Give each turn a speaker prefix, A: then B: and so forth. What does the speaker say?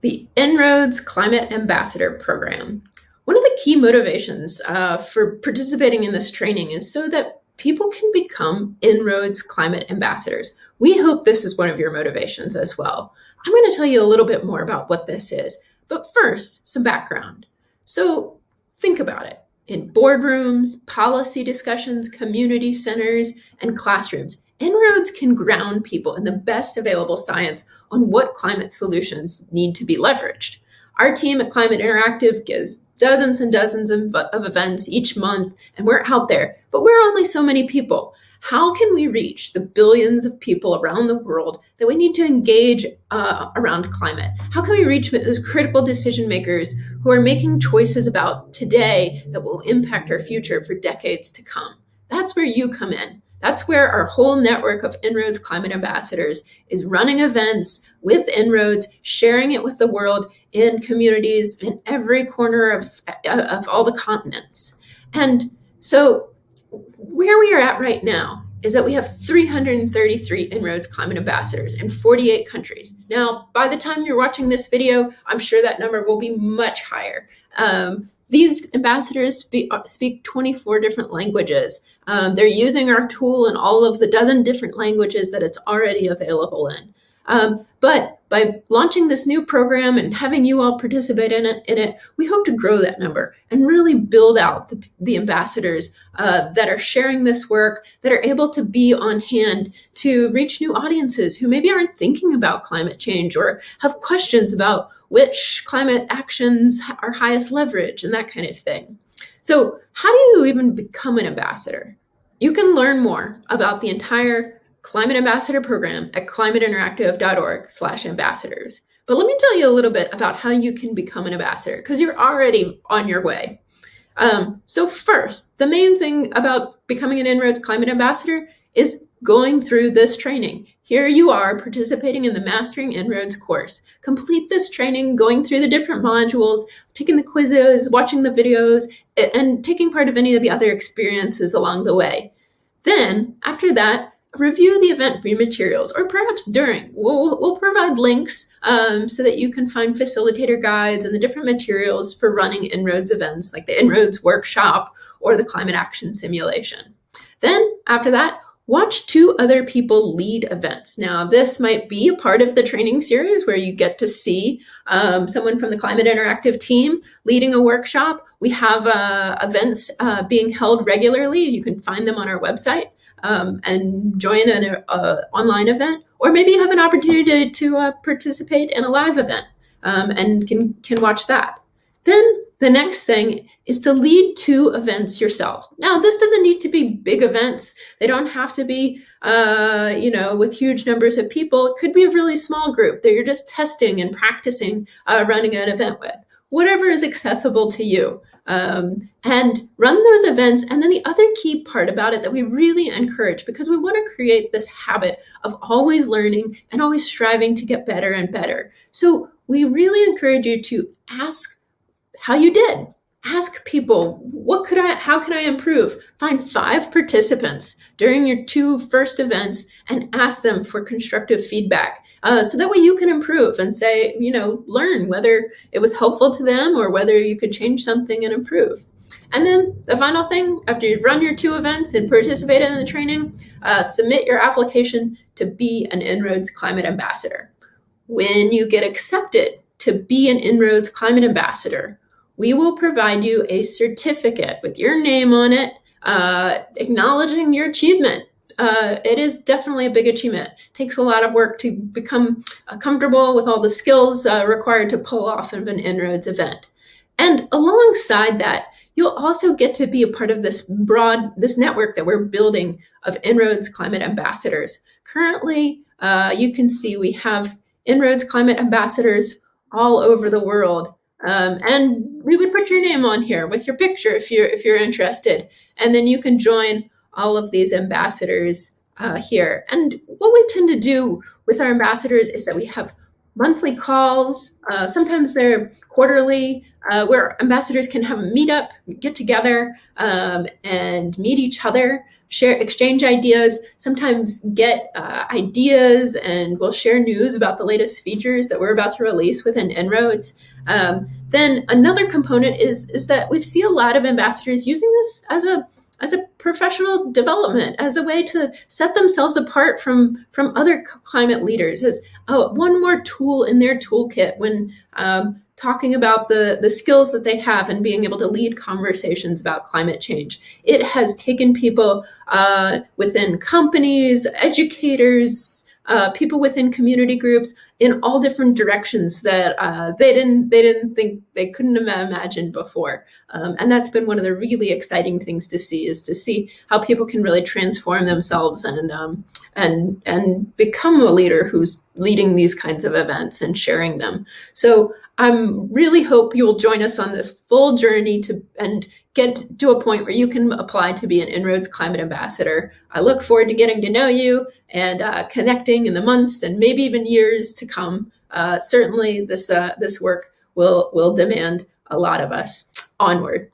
A: the En-ROADS Climate Ambassador Program. One of the key motivations uh, for participating in this training is so that people can become En-ROADS Climate Ambassadors. We hope this is one of your motivations as well. I'm going to tell you a little bit more about what this is, but first, some background. So think about it. In boardrooms, policy discussions, community centers, and classrooms, En-ROADS can ground people in the best available science on what climate solutions need to be leveraged. Our team at Climate Interactive gives dozens and dozens of, of, events each month, and we're out there, but we're only so many people. How can we reach the billions of people around the world that we need to engage uh, around climate? How can we reach those critical decision makers who are making choices about today that will impact our future for decades to come? That's where you come in. That's where our whole network of En-ROADS climate ambassadors is running events with En-ROADS, sharing it with the world in communities in every corner of, of all the continents. And so where we are at right now is that we have 333 En-ROADS climate ambassadors in 48 countries. Now, by the time you're watching this video, I'm sure that number will be much higher. Um, these ambassadors speak, speak 24 different languages. Um, they're using our tool in all of the dozen different languages that it's already available in. Um, but by launching this new program and having you all participate in it, in it we hope to grow that number and really build out the, the ambassadors uh, that are sharing this work, that are able to be on hand to reach new audiences who maybe aren't thinking about climate change or have questions about which climate actions are highest leverage and that kind of thing. So how do you even become an ambassador? You can learn more about the entire Climate Ambassador Program at climateinteractive.org slash ambassadors. But let me tell you a little bit about how you can become an ambassador because you're already on your way. Um, so first, the main thing about becoming an En-ROADS climate ambassador is going through this training. Here you are participating in the Mastering En-ROADS course. Complete this training, going through the different modules, taking the quizzes, watching the videos, and taking part of any of the other experiences along the way. Then, after that, review the event pre materials, or perhaps during. We'll, we'll provide links um, so that you can find facilitator guides and the different materials for running En-ROADS events, like the En-ROADS workshop or the climate action simulation. Then, after that, Watch two other people lead events. Now, this might be a part of the training series where you get to see um, someone from the Climate Interactive team leading a workshop. We have uh, events uh, being held regularly. You can find them on our website um, and join an uh, online event. Or maybe you have an opportunity to, to uh, participate in a live event um, and can, can watch that. Then the next thing is to lead two events yourself. Now, this doesn't need to be big events. They don't have to be, uh, you know, with huge numbers of people. It could be a really small group that you're just testing and practicing uh, running an event with. Whatever is accessible to you. Um, and run those events. And then the other key part about it that we really encourage, because we want to create this habit of always learning and always striving to get better and better. So we really encourage you to ask how you did. Ask people, what could I, how can I improve? Find five participants during your two first events and ask them for constructive feedback. Uh, so that way you can improve and say, you know, learn whether it was helpful to them or whether you could change something and improve. And then the final thing, after you've run your two events and participated in the training, uh, submit your application to be an En-ROADS Climate Ambassador. When you get accepted to be an En-ROADS Climate Ambassador, we will provide you a certificate with your name on it, uh, acknowledging your achievement. Uh, it is definitely a big achievement. It takes a lot of work to become uh, comfortable with all the skills uh, required to pull off of an En-ROADS event. And alongside that, you'll also get to be a part of this broad, this network that we're building of En-ROADS climate ambassadors. Currently, uh, you can see we have En-ROADS climate ambassadors all over the world. Um, and we would put your name on here with your picture if you're if you're interested, and then you can join all of these ambassadors uh, here. And what we tend to do with our ambassadors is that we have monthly calls. Uh, sometimes they're quarterly, uh, where ambassadors can have a meetup, get together, um, and meet each other. share, exchange ideas, sometimes get uh, ideas, and we'll share news about the latest features that we're about to release within En-ROADS. Um, then another component is is that we see a lot of ambassadors using this as a as a professional development, as a way to set themselves apart from from other climate leaders, as oh, one more tool in their toolkit when um, talking about the the skills that they have and being able to lead conversations about climate change. It has taken people uh, within companies, educators, uh, people within community groups in all different directions that uh, they didn't they didn't think they couldn't have imagined before. Um, and that's been one of the really exciting things to see is to see how people can really transform themselves and um, and and become a leader who's leading these kinds of events and sharing them. So I'm really hope you will join us on this full journey to and get to a point where you can apply to be an En-ROADS Climate Ambassador. I look forward to getting to know you and uh, connecting in the months and maybe even years to come. Uh, certainly, this uh, this work will will demand a lot of us. Onward.